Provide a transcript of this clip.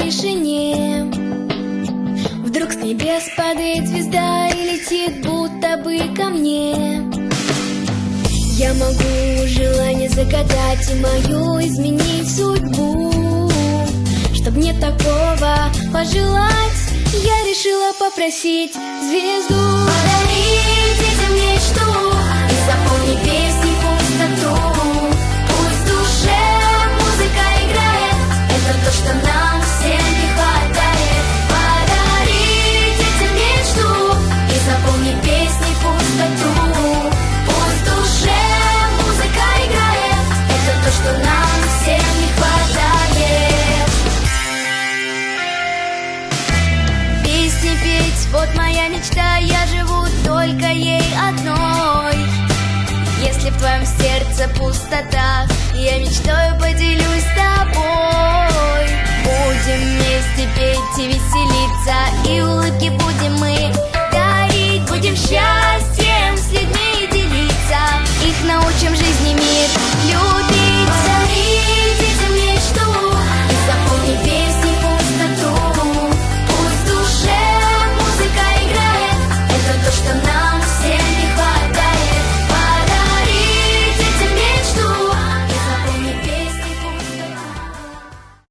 тишине. Вдруг с небес падает звезда и летит будто бы ко мне. Я могу желание загадать и мою изменить судьбу. Чтоб мне такого пожелать Я решила попросить звезду. Подари Вот моя мечта, я живу только ей одной. Если в твоем сердце пустота Я мечтой поделюсь с тобой. Будем вместе петь и веселиться И улыбки будем мы дарить. Будем счастье